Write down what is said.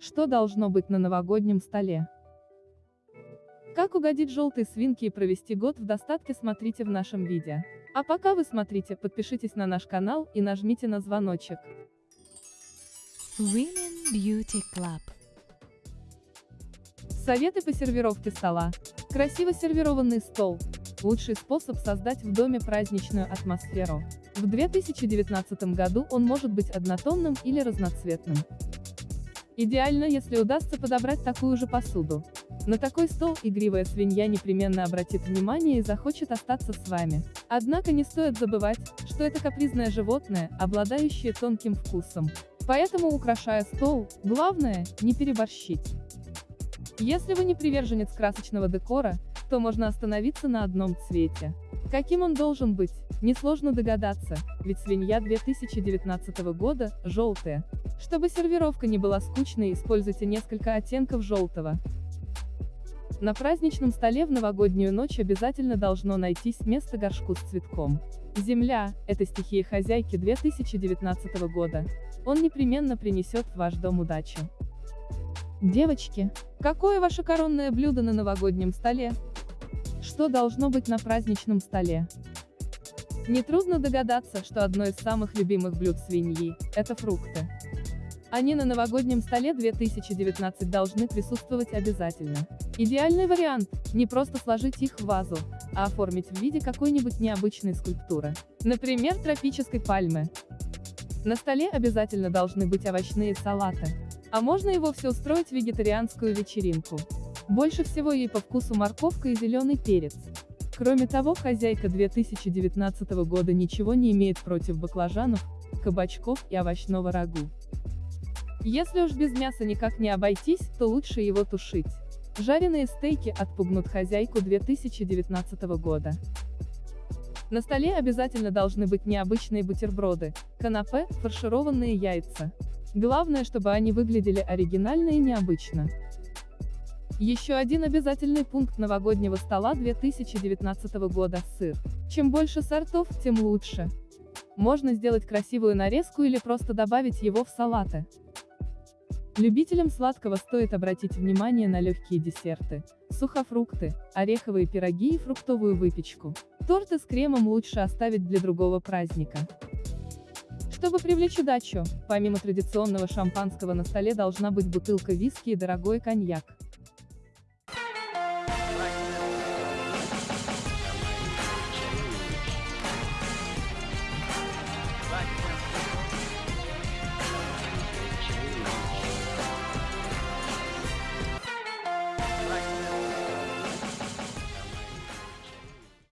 Что должно быть на новогоднем столе? Как угодить желтой свинке и провести год в достатке смотрите в нашем видео. А пока вы смотрите, подпишитесь на наш канал и нажмите на звоночек. Women Beauty Club. Советы по сервировке стола. Красиво сервированный стол. Лучший способ создать в доме праздничную атмосферу. В 2019 году он может быть однотонным или разноцветным. Идеально, если удастся подобрать такую же посуду. На такой стол игривая свинья непременно обратит внимание и захочет остаться с вами. Однако не стоит забывать, что это капризное животное, обладающее тонким вкусом. Поэтому, украшая стол, главное, не переборщить. Если вы не приверженец красочного декора, то можно остановиться на одном цвете. Каким он должен быть, несложно догадаться, ведь свинья 2019 года – желтая. Чтобы сервировка не была скучной, используйте несколько оттенков желтого. На праздничном столе в новогоднюю ночь обязательно должно найтись место горшку с цветком. Земля – это стихия хозяйки 2019 года. Он непременно принесет в ваш дом удачу. Девочки, какое ваше коронное блюдо на новогоднем столе? Что должно быть на праздничном столе? Нетрудно догадаться, что одно из самых любимых блюд свиньи – это фрукты. Они на новогоднем столе 2019 должны присутствовать обязательно. Идеальный вариант – не просто сложить их в вазу, а оформить в виде какой-нибудь необычной скульптуры. Например, тропической пальмы. На столе обязательно должны быть овощные салаты. А можно и вовсе устроить вегетарианскую вечеринку. Больше всего ей по вкусу морковка и зеленый перец. Кроме того, хозяйка 2019 года ничего не имеет против баклажанов, кабачков и овощного рагу. Если уж без мяса никак не обойтись, то лучше его тушить. Жареные стейки отпугнут хозяйку 2019 года. На столе обязательно должны быть необычные бутерброды, канапе, фаршированные яйца. Главное, чтобы они выглядели оригинально и необычно. Еще один обязательный пункт новогоднего стола 2019 года – сыр. Чем больше сортов, тем лучше. Можно сделать красивую нарезку или просто добавить его в салаты. Любителям сладкого стоит обратить внимание на легкие десерты, сухофрукты, ореховые пироги и фруктовую выпечку. Торты с кремом лучше оставить для другого праздника. Чтобы привлечь удачу, помимо традиционного шампанского на столе должна быть бутылка виски и дорогой коньяк.